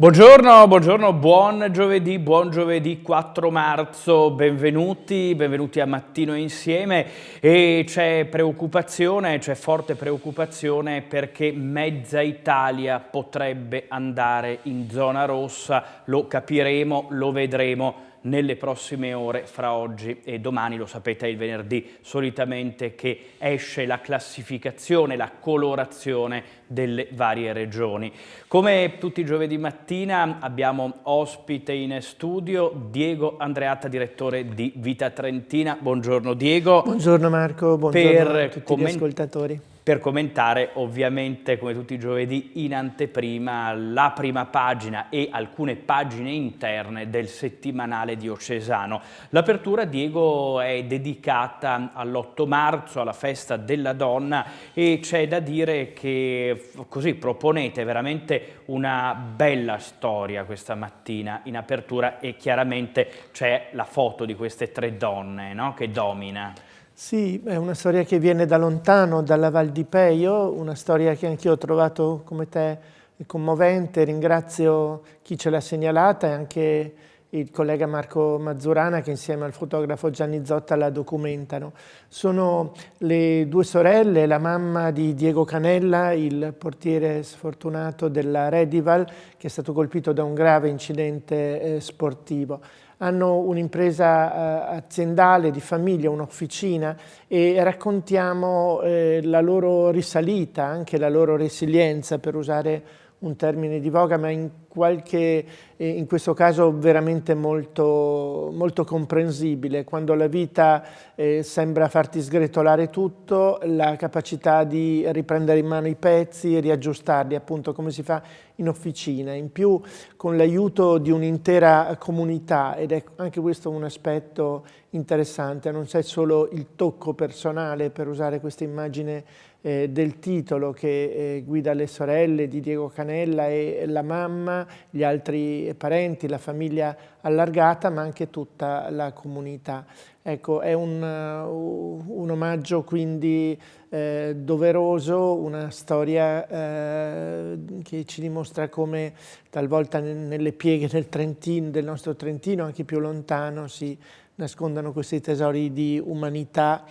Buongiorno, buongiorno, buon giovedì, buon giovedì 4 marzo, benvenuti, benvenuti a Mattino Insieme. E c'è preoccupazione, c'è forte preoccupazione perché mezza Italia potrebbe andare in zona rossa, lo capiremo, lo vedremo nelle prossime ore fra oggi e domani, lo sapete è il venerdì solitamente che esce la classificazione, la colorazione delle varie regioni. Come tutti i giovedì mattina abbiamo ospite in studio Diego Andreatta, direttore di Vita Trentina. Buongiorno Diego. Buongiorno Marco, buongiorno a tutti gli ascoltatori per commentare ovviamente come tutti i giovedì in anteprima la prima pagina e alcune pagine interne del settimanale diocesano. L'apertura Diego è dedicata all'8 marzo, alla festa della donna e c'è da dire che così proponete veramente una bella storia questa mattina in apertura e chiaramente c'è la foto di queste tre donne no? che domina. Sì, è una storia che viene da lontano, dalla Val di Peio, una storia che anch'io ho trovato come te commovente, ringrazio chi ce l'ha segnalata e anche il collega Marco Mazzurana che insieme al fotografo Gianni Zotta la documentano. Sono le due sorelle, la mamma di Diego Canella, il portiere sfortunato della Redival che è stato colpito da un grave incidente eh, sportivo hanno un'impresa eh, aziendale di famiglia, un'officina e raccontiamo eh, la loro risalita, anche la loro resilienza per usare un termine di voga, ma in, qualche, eh, in questo caso veramente molto, molto comprensibile. Quando la vita eh, sembra farti sgretolare tutto, la capacità di riprendere in mano i pezzi e riaggiustarli, appunto come si fa in officina. In più con l'aiuto di un'intera comunità, ed è anche questo un aspetto interessante, non c'è solo il tocco personale, per usare questa immagine eh, del titolo che eh, guida le sorelle di Diego Canella e la mamma, gli altri parenti, la famiglia allargata, ma anche tutta la comunità. Ecco, è un, uh, un omaggio quindi eh, doveroso, una storia eh, che ci dimostra come talvolta nelle pieghe del, Trentino, del nostro Trentino, anche più lontano, si nascondano questi tesori di umanità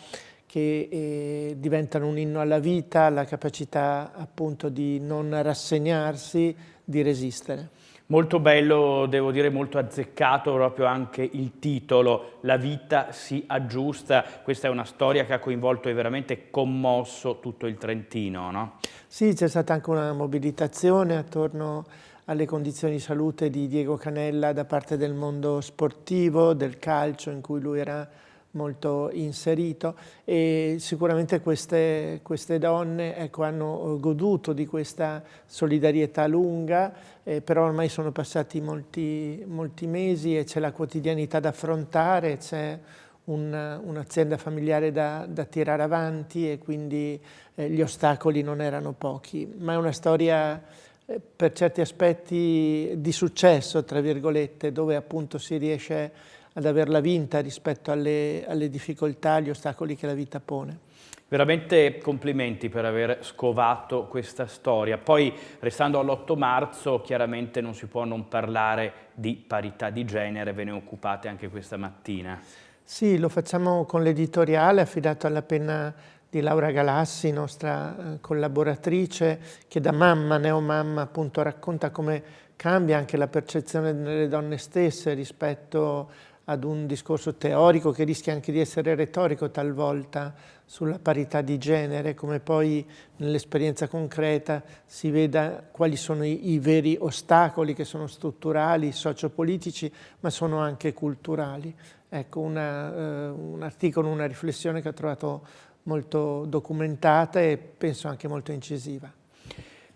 che eh, diventano un inno alla vita, la capacità appunto di non rassegnarsi, di resistere. Molto bello, devo dire molto azzeccato proprio anche il titolo, La vita si aggiusta, questa è una storia che ha coinvolto e veramente commosso tutto il Trentino, no? Sì, c'è stata anche una mobilitazione attorno alle condizioni di salute di Diego Canella da parte del mondo sportivo, del calcio in cui lui era molto inserito e sicuramente queste, queste donne ecco, hanno goduto di questa solidarietà lunga, eh, però ormai sono passati molti, molti mesi e c'è la quotidianità da affrontare, c'è un'azienda un familiare da, da, tirare avanti e quindi eh, gli ostacoli non erano pochi, ma è una storia eh, per certi aspetti di successo, tra virgolette, dove appunto si riesce ad averla vinta rispetto alle, alle difficoltà, agli ostacoli che la vita pone. Veramente complimenti per aver scovato questa storia. Poi, restando all'8 marzo, chiaramente non si può non parlare di parità di genere, ve ne occupate anche questa mattina. Sì, lo facciamo con l'editoriale affidato alla penna di Laura Galassi, nostra eh, collaboratrice, che da mamma, neomamma, appunto racconta come cambia anche la percezione delle donne stesse rispetto ad un discorso teorico che rischia anche di essere retorico talvolta sulla parità di genere, come poi nell'esperienza concreta si veda quali sono i, i, veri ostacoli che sono strutturali, sociopolitici, ma sono anche culturali. Ecco, una, eh, un articolo, una riflessione che ho trovato molto documentata e penso anche molto incisiva.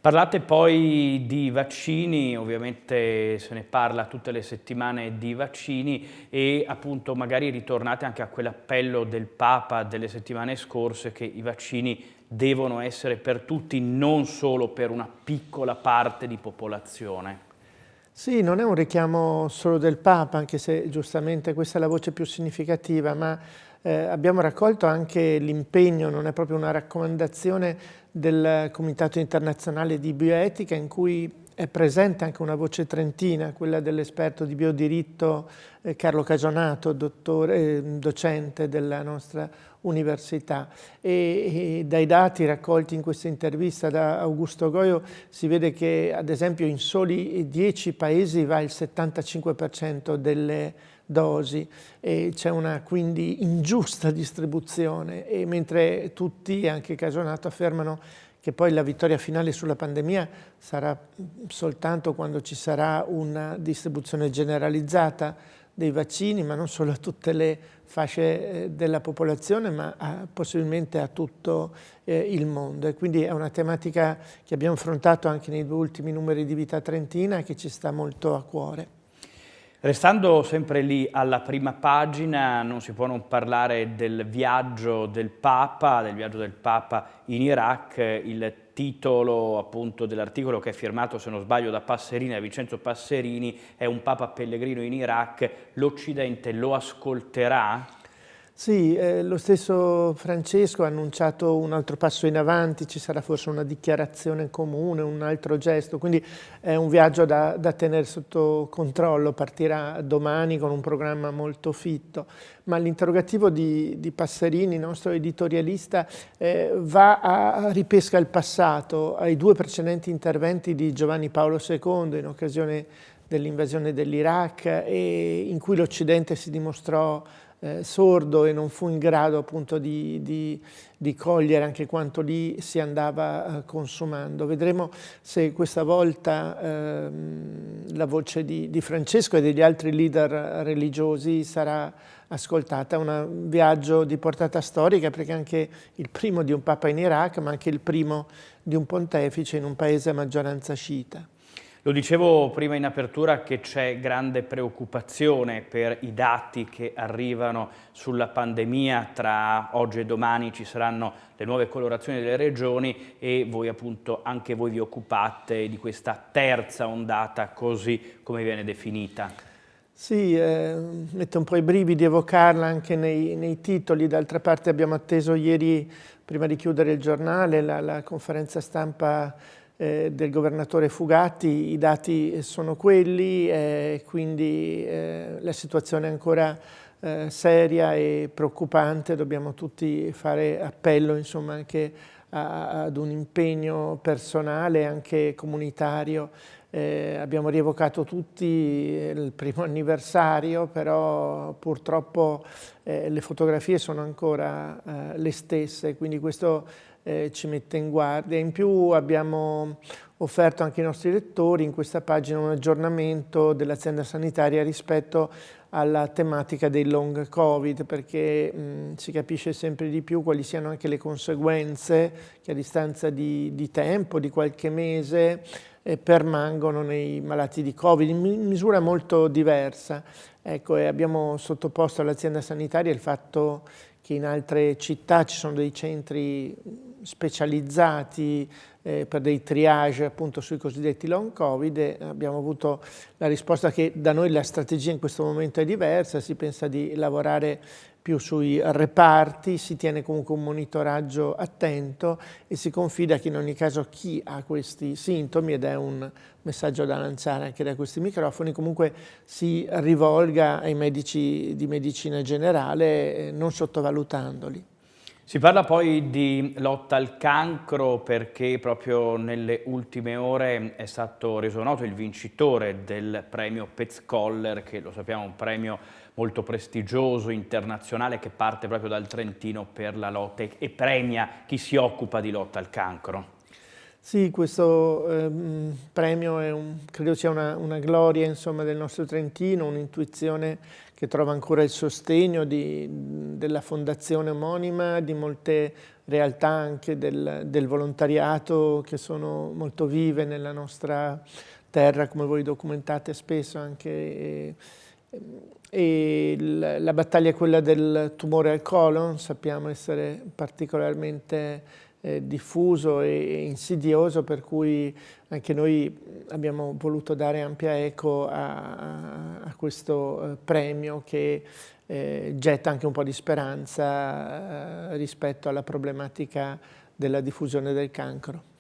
Parlate poi di vaccini, ovviamente se ne parla tutte le settimane di vaccini e appunto magari ritornate anche a quell'appello del Papa delle settimane scorse che i vaccini devono essere per tutti, non solo per una piccola parte di popolazione. Sì, non è un richiamo solo del Papa, anche se giustamente questa è la voce più significativa, ma eh, abbiamo raccolto anche l'impegno, non è proprio una raccomandazione del Comitato Internazionale di Bioetica in cui è presente anche una voce trentina, quella dell'esperto di biodiritto eh, Carlo Cagionato, dottore, eh, docente della nostra università. E, e, dai dati raccolti in questa intervista da Augusto Goio si vede che ad esempio in soli 10 paesi va il 75% delle dosi e c'è una quindi ingiusta distribuzione e mentre tutti, anche Cagionato, affermano che poi la vittoria finale sulla pandemia sarà soltanto quando ci sarà una distribuzione generalizzata dei vaccini, ma non solo a tutte le fasce eh, della popolazione, ma a, possibilmente a tutto eh, il mondo. E quindi è una tematica che abbiamo affrontato anche nei due ultimi numeri di Vita Trentina e che ci sta molto a cuore. Restando sempre lì alla prima pagina, non si può non parlare del viaggio del Papa, del viaggio del Papa in Iraq, il titolo appunto dell'articolo che è firmato, se non sbaglio, da Passerini, da Vincenzo Passerini, è un Papa pellegrino in Iraq, l'Occidente lo ascolterà? Sì, eh, lo stesso Francesco ha annunciato un altro passo in avanti, ci sarà forse una dichiarazione comune, un altro gesto, quindi è un viaggio da, da tenere sotto controllo, partirà domani con un programma molto fitto, ma l'interrogativo di, di, Passerini, nostro editorialista, eh, va a ripesca il passato, ai due precedenti interventi di Giovanni Paolo II in occasione dell'invasione dell'Iraq e in cui l'Occidente si dimostrò eh, sordo e non fu in grado appunto di, di, di cogliere anche quanto lì si andava eh, consumando. Vedremo se questa volta ehm, la voce di, di, Francesco e degli altri leader religiosi sarà ascoltata. Un viaggio di portata storica perché anche il primo di un papa in Iraq ma anche il primo di un pontefice in un paese a maggioranza sciita. Lo dicevo prima in apertura che c'è grande preoccupazione per i dati che arrivano sulla pandemia, tra oggi e domani ci saranno le nuove colorazioni delle regioni e voi appunto anche voi vi occupate di questa terza ondata così come viene definita. Sì, eh, mette un po' i brividi evocarla anche nei, nei titoli, d'altra parte abbiamo atteso ieri, prima di chiudere il giornale, la, la conferenza stampa eh, del governatore Fugatti, i dati sono quelli, eh, quindi eh, la situazione è ancora eh, seria e preoccupante, dobbiamo tutti fare appello insomma, anche a, ad un impegno personale, anche comunitario. Eh, abbiamo rievocato tutti il primo anniversario, però purtroppo eh, le fotografie sono ancora le stesse, quindi questo eh, ci mette in guardia. In più abbiamo offerto anche ai nostri lettori in questa pagina un aggiornamento dell'azienda sanitaria rispetto alla tematica dei long covid perché mh, si capisce sempre di più quali siano anche le conseguenze che a distanza di, di tempo, di qualche mese, eh, permangono nei malati di covid in misura molto diversa. Ecco, abbiamo sottoposto all'azienda sanitaria il fatto che in altre città ci sono dei centri specializzati eh, per dei triage appunto sui cosiddetti long covid e abbiamo avuto la risposta che da noi la strategia in questo momento è diversa, si pensa di lavorare più sui reparti, si tiene comunque un monitoraggio attento e si confida che in ogni caso chi ha questi sintomi, ed è un messaggio da lanciare anche da questi microfoni, comunque si rivolga ai medici di medicina generale eh, non sottovalutandoli. Si parla poi di lotta al cancro perché proprio nelle ultime ore è stato reso noto il vincitore del premio Petzkoller, che lo sappiamo è un premio molto prestigioso, internazionale, che parte proprio dal Trentino per la lotta e premia chi si occupa di lotta al cancro. Sì, questo ehm, premio un, credo sia una, una gloria insomma, del nostro Trentino, un'intuizione che trova ancora il sostegno di, della fondazione omonima, di molte realtà anche del, del, volontariato che sono molto vive nella nostra terra, come voi documentate spesso anche. E, e la battaglia è quella del tumore al colon, sappiamo essere particolarmente eh, diffuso e insidioso per cui anche noi abbiamo voluto dare ampia eco a, a questo eh, premio che eh, getta anche un po' di speranza eh, rispetto alla problematica della diffusione del cancro.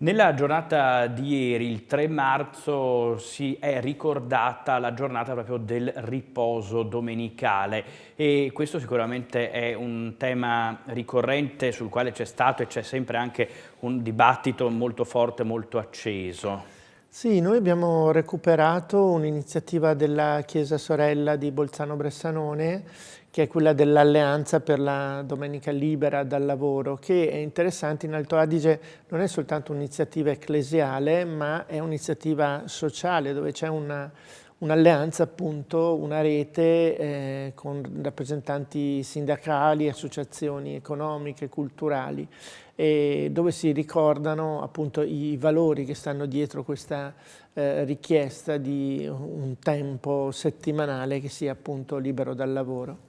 Nella giornata di ieri, il 3 marzo, si è ricordata la giornata proprio del riposo domenicale e questo sicuramente è un tema ricorrente sul quale c'è stato e c'è sempre anche un dibattito molto forte, molto acceso. Sì, noi abbiamo recuperato un'iniziativa della Chiesa Sorella di Bolzano Bressanone che è quella dell'alleanza per la domenica libera dal lavoro, che è interessante in Alto Adige non è soltanto un'iniziativa ecclesiale, ma è un'iniziativa sociale dove c'è una un'alleanza appunto, una rete eh, con rappresentanti sindacali, associazioni economiche, culturali, e dove si ricordano appunto i valori che stanno dietro questa eh, richiesta di un tempo settimanale che sia appunto libero dal lavoro.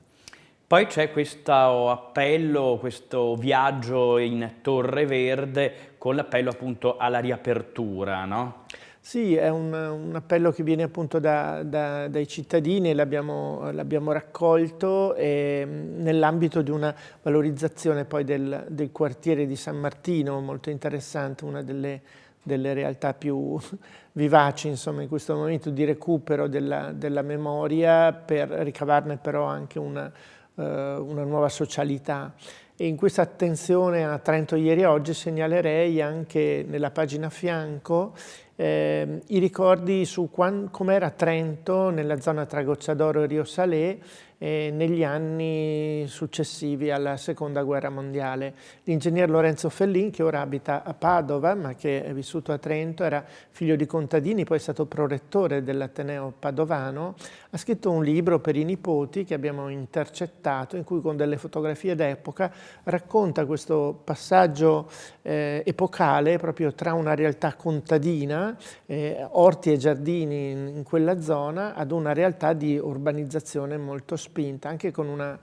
Poi c'è questo appello, questo viaggio in Torre Verde con l'appello appunto alla riapertura, no? Sì, è un, un, appello che viene appunto da, da, dai cittadini, l'abbiamo raccolto nell'ambito di una valorizzazione poi del, del, quartiere di San Martino, molto interessante, una delle, delle realtà più vivaci insomma, in questo momento di recupero della, della memoria per ricavarne però anche una eh, una nuova socialità. E in questa attenzione a Trento ieri e oggi segnalerei anche nella pagina a fianco eh, i ricordi su com'era Trento nella zona tra Gocciadoro e Rio Salé eh, negli anni successivi alla seconda guerra mondiale. L'ingegner Lorenzo Fellin, che ora abita a Padova, ma che è vissuto a Trento, era figlio di contadini, poi è stato prorettore dell'Ateneo Padovano, ha scritto un libro per i nipoti che abbiamo intercettato, in cui con delle fotografie d'epoca racconta questo passaggio eh, epocale proprio tra una realtà contadina, eh, orti e giardini in, in quella zona, ad una realtà di urbanizzazione molto spinta, anche con una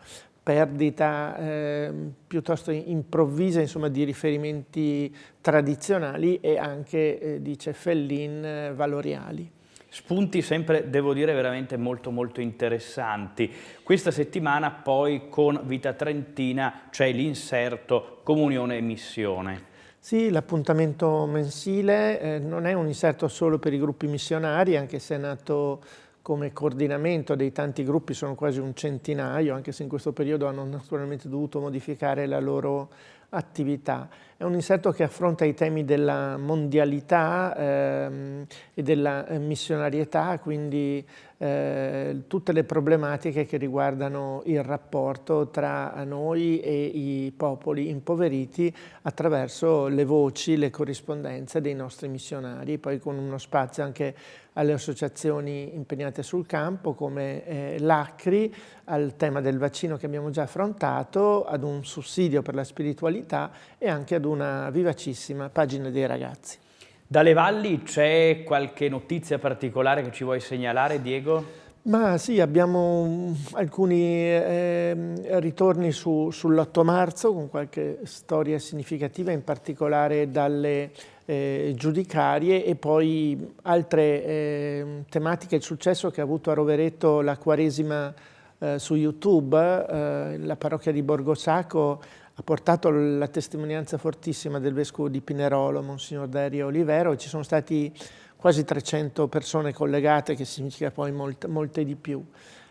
perdita eh, piuttosto improvvisa insomma, di riferimenti tradizionali e anche, eh, dice Fellin, eh, valoriali. Spunti sempre, devo dire, veramente molto molto interessanti. Questa settimana poi con Vita Trentina c'è l'inserto Comunione e Missione. Sì, l'appuntamento mensile eh, non è un inserto solo per i gruppi missionari, anche se è nato come coordinamento dei tanti gruppi sono quasi un centinaio, anche se in questo periodo hanno naturalmente dovuto modificare la loro attività. È un inserto che affronta i temi della mondialità ehm, e della eh, missionarietà, quindi eh, tutte le problematiche che riguardano il rapporto tra noi e i popoli impoveriti attraverso le voci, le corrispondenze dei nostri missionari, poi con uno spazio anche alle associazioni impegnate sul campo come eh, l'ACRI, al tema del vaccino che abbiamo già affrontato, ad un sussidio per la spiritualità e anche ad una vivacissima pagina dei ragazzi. Dalle valli c'è qualche notizia particolare che ci vuoi segnalare, Diego? Ma sì, abbiamo alcuni eh, ritorni su, sull'8 marzo con qualche storia significativa, in particolare dalle eh, giudicarie e poi altre eh, tematiche, il successo che ha avuto a Rovereto la Quaresima eh, su YouTube, eh, la parrocchia di Borgosacco ha portato la testimonianza fortissima del vescovo di Pinerolo, Monsignor Dario Olivero, ci sono stati quasi 300 persone collegate, che significa poi molte, molte di più.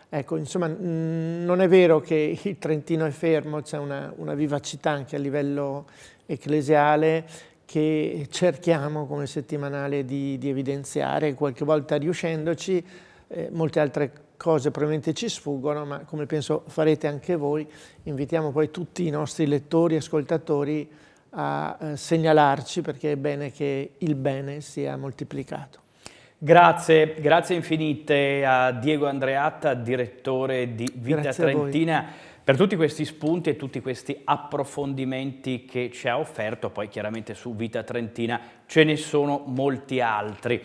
Ecco, insomma, non è vero che il Trentino è fermo, c'è una, una vivacità anche a livello ecclesiale che cerchiamo come settimanale di, di evidenziare, qualche volta riuscendoci, eh, molte altre cose probabilmente ci sfuggono, ma come penso farete anche voi, invitiamo poi tutti i nostri lettori e ascoltatori a eh, segnalarci perché è bene che il bene sia moltiplicato. Grazie, grazie infinite a Diego Andreatta, direttore di Vita grazie Trentina, per tutti questi spunti e tutti questi approfondimenti che ci ha offerto, poi chiaramente su Vita Trentina ce ne sono molti altri.